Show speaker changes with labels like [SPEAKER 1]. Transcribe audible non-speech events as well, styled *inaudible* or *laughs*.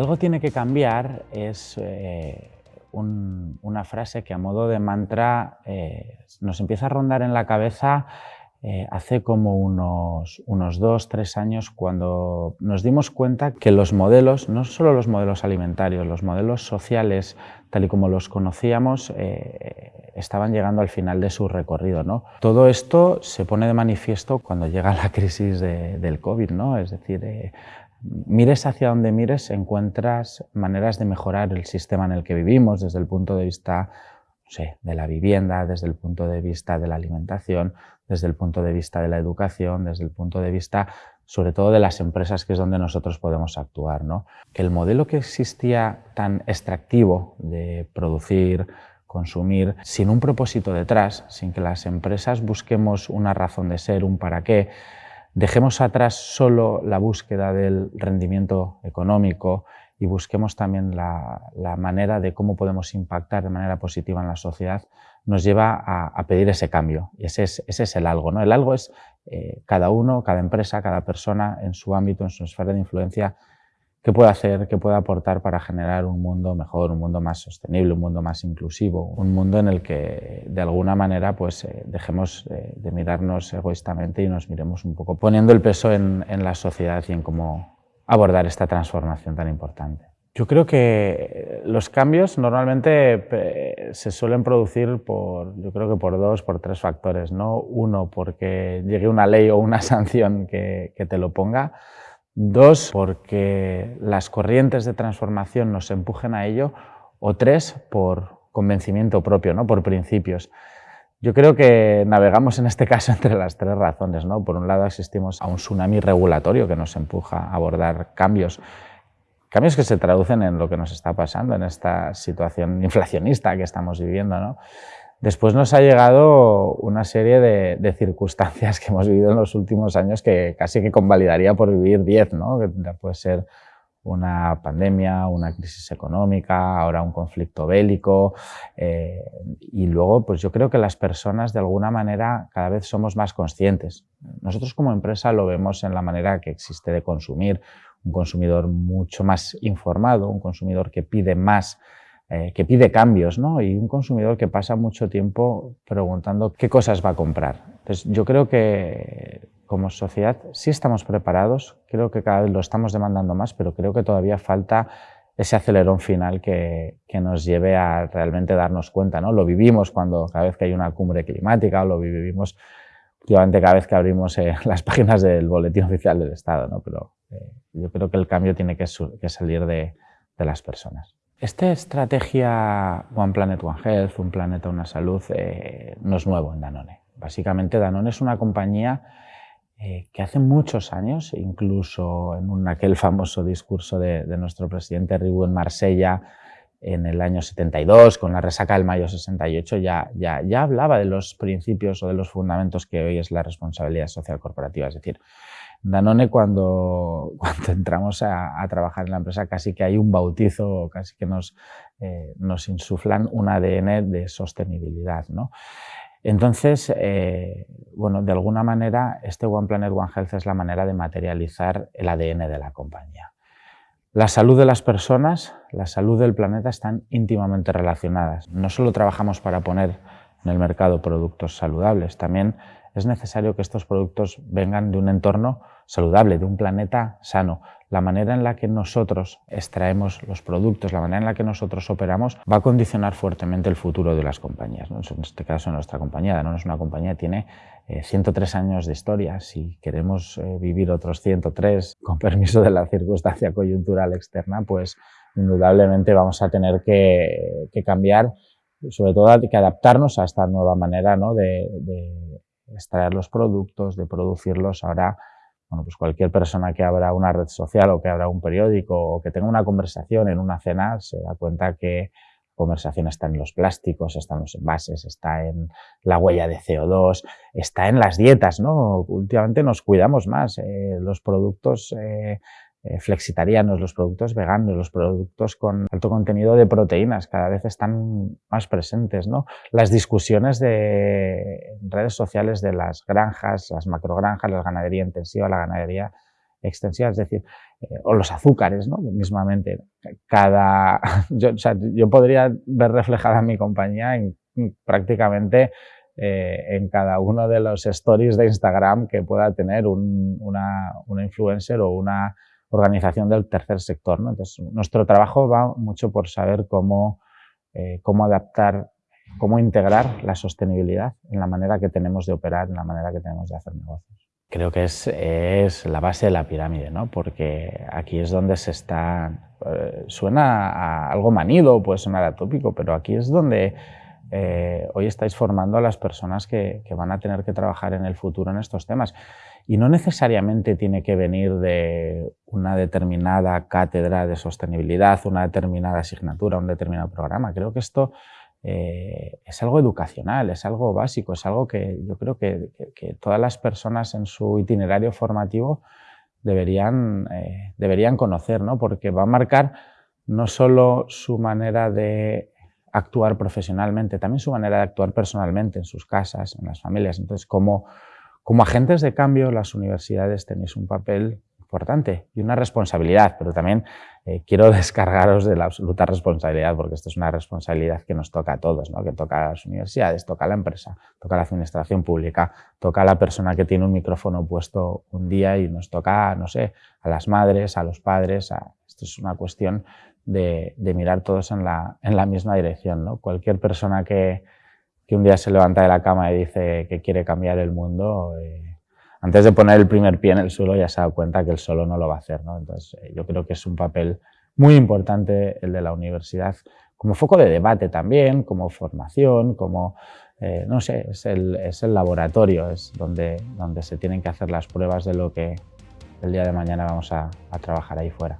[SPEAKER 1] Algo tiene que cambiar es eh, una frase que a modo de mantra eh, nos empieza a rondar en la cabeza eh, hace como unos, unos dos, tres años cuando nos dimos cuenta que los modelos, no solo los modelos alimentarios, los modelos sociales, tal y como los conocíamos, estaban llegando al final de su recorrido. ¿no? Todo esto se pone de manifiesto cuando llega la crisis del COVID, ¿no? es decir, mires hacia donde mires, encuentras maneras de mejorar el sistema en el que vivimos desde el punto de vista de la vivienda, desde el punto de vista de la alimentación, desde el punto de vista de la educación, desde el punto de vista sobre todo de las empresas que es donde nosotros podemos actuar. ¿no? Que el modelo que existía tan extractivo de producir, consumir, sin un propósito detrás, sin que las empresas busquemos una razón de ser, un para qué, Dejemos atrás solo la búsqueda del rendimiento económico y busquemos también la, manera de cómo podemos impactar de manera positiva en la sociedad, nos lleva a, pedir ese cambio. Y ese es, ese es, el algo. ¿no? El algo es eh, cada uno, cada empresa, cada persona en su ámbito, en su esfera de influencia, qué puede hacer, qué puede aportar para generar un mundo mejor, un mundo más sostenible, un mundo más inclusivo, un mundo en el que de alguna manera pues eh, dejemos eh, de mirarnos egoístamente y nos miremos un poco poniendo el peso en, la sociedad y en cómo abordar esta transformación tan importante. Yo creo que los cambios normalmente se suelen producir por, yo creo que por dos, por tres factores, ¿no? Uno, porque llegue una ley o una *laughs* sanción que, que te lo ponga, Dos, porque las corrientes de transformación nos empujen a ello. O tres, por convencimiento propio, ¿no? por principios. Yo creo que navegamos en este caso *laughs* entre las tres razones. ¿no? Por un lado asistimos a un tsunami regulatorio que nos empuja a abordar cambios, cambios que se traducen en lo que nos está pasando, en esta situación inflacionista que estamos viviendo. ¿no? Después nos ha llegado una serie de, circunstancias que hemos vivido en los últimos años que casi que convalidaría por vivir 10, ¿no? Puede ser una pandemia, una crisis económica, ahora un conflicto bélico eh, y luego pues yo creo que las personas de alguna manera cada vez somos más conscientes. Nosotros como empresa lo vemos en la manera que existe de consumir, un consumidor mucho más informado, un consumidor que pide más eh, que pide cambios ¿no? y un consumidor que pasa mucho tiempo preguntando qué cosas va a comprar. Entonces, yo creo que como sociedad sí estamos preparados, creo que cada vez lo estamos demandando más, pero creo que todavía falta ese acelerón final que, que, nos lleve a realmente darnos cuenta. ¿no? Lo vivimos cuando cada vez que hay una cumbre climática o lo vivimos últimamente cada vez que abrimos eh, *laughs* las páginas del Boletín Oficial del Estado. ¿no? Pero eh, yo creo que el cambio tiene que, que salir de, de las personas. Esta estrategia One Planet, One Health, un planeta, una salud, eh, no es nuevo en Danone. Básicamente Danone es una compañía eh, que hace muchos años, incluso en aquel famoso discurso de, nuestro presidente Ribú en Marsella, en el año 72, con la resaca del mayo 68, ya, ya, ya hablaba de los principios o de los fundamentos que hoy es la responsabilidad social corporativa. Es decir, Danone cuando, *laughs* cuando entramos a, trabajar en la empresa casi que hay un bautizo, casi que nos, eh, nos insuflan un ADN de sostenibilidad. ¿no? Entonces, eh, bueno, de alguna manera este One Planet One Health es la manera de materializar el ADN de la compañía. La salud de las personas, la salud del planeta están íntimamente relacionadas. No solo trabajamos para poner en el mercado productos saludables, también es necesario que estos productos vengan de un entorno saludable, de un planeta sano. La manera en la que nosotros extraemos los productos, la manera en la que nosotros operamos, va a condicionar fuertemente el futuro de las compañías. En este caso, nuestra compañía, no es una compañía, tiene 103 eh, años de historia. Si queremos eh, vivir otros 103, con permiso de la circunstancia coyuntural externa, pues indudablemente vamos a tener que, cambiar, sobre todo que adaptarnos a esta nueva manera ¿no? de extraer los productos, de producirlos. Ahora, bueno, pues cualquier persona que abra una red social o que abra un periódico o que tenga una conversación en una cena se da cuenta que la conversación está en los plásticos, está en los envases, está en la huella de CO2, está en las dietas, ¿no? Últimamente nos cuidamos más. Eh, los productos eh, flexitarianos, los productos veganos, los productos con alto contenido de proteínas, cada vez están más presentes. ¿no? Las discusiones de redes sociales de las granjas, las macrogranjas, la ganadería intensiva, la ganadería extensiva, es decir, eh, o los azúcares, ¿no? mismamente. Cada, *laughs* yo, o sea, yo podría ver reflejada mi compañía en, prácticamente eh, en cada uno de los stories de Instagram que pueda tener un, una, influencer o una organización del tercer sector. ¿no? Entonces, nuestro trabajo va mucho por saber cómo, eh, cómo adaptar, cómo integrar la sostenibilidad en la manera que tenemos de operar, en la manera que tenemos de hacer negocios. Creo que es, es la base de la pirámide, ¿no? porque aquí es donde se está... Eh, suena algo manido, puede sonar atópico, pero aquí es donde eh, hoy estáis formando a las personas que, que, van a tener que trabajar en el futuro en estos temas. Y no necesariamente tiene que venir de una determinada cátedra de sostenibilidad, una determinada asignatura, un determinado programa. Creo que esto eh, es algo educacional, es algo básico, es algo que yo creo que, todas las personas en su itinerario formativo deberían, eh, deberían conocer, ¿no? porque va a marcar no solo su manera de actuar profesionalmente, también su manera de actuar personalmente en sus casas, en las familias. Entonces, como, como agentes de cambio, las universidades tenéis un papel importante y una responsabilidad, pero también eh, quiero *laughs* descargaros de la absoluta responsabilidad, porque esto es una responsabilidad que nos toca a todos, ¿no? que toca a las universidades, toca a la empresa, toca a la administración pública, toca a la persona que tiene un micrófono puesto un día y nos toca, no sé, a las madres, a los padres, esto es una cuestión de, mirar todos en la, en la misma dirección. ¿no? Cualquier persona que, que, un día se levanta de la cama y dice que quiere cambiar el mundo, eh, antes de poner el primer pie en el suelo ya se dado cuenta que él solo no lo va a hacer. ¿no? Entonces, eh, yo creo que es un papel muy importante el de la universidad, como foco de debate también, como formación, como, eh, no sé, es el, es el laboratorio, es donde, donde se tienen que hacer las pruebas de lo que el día de mañana vamos a trabajar ahí fuera.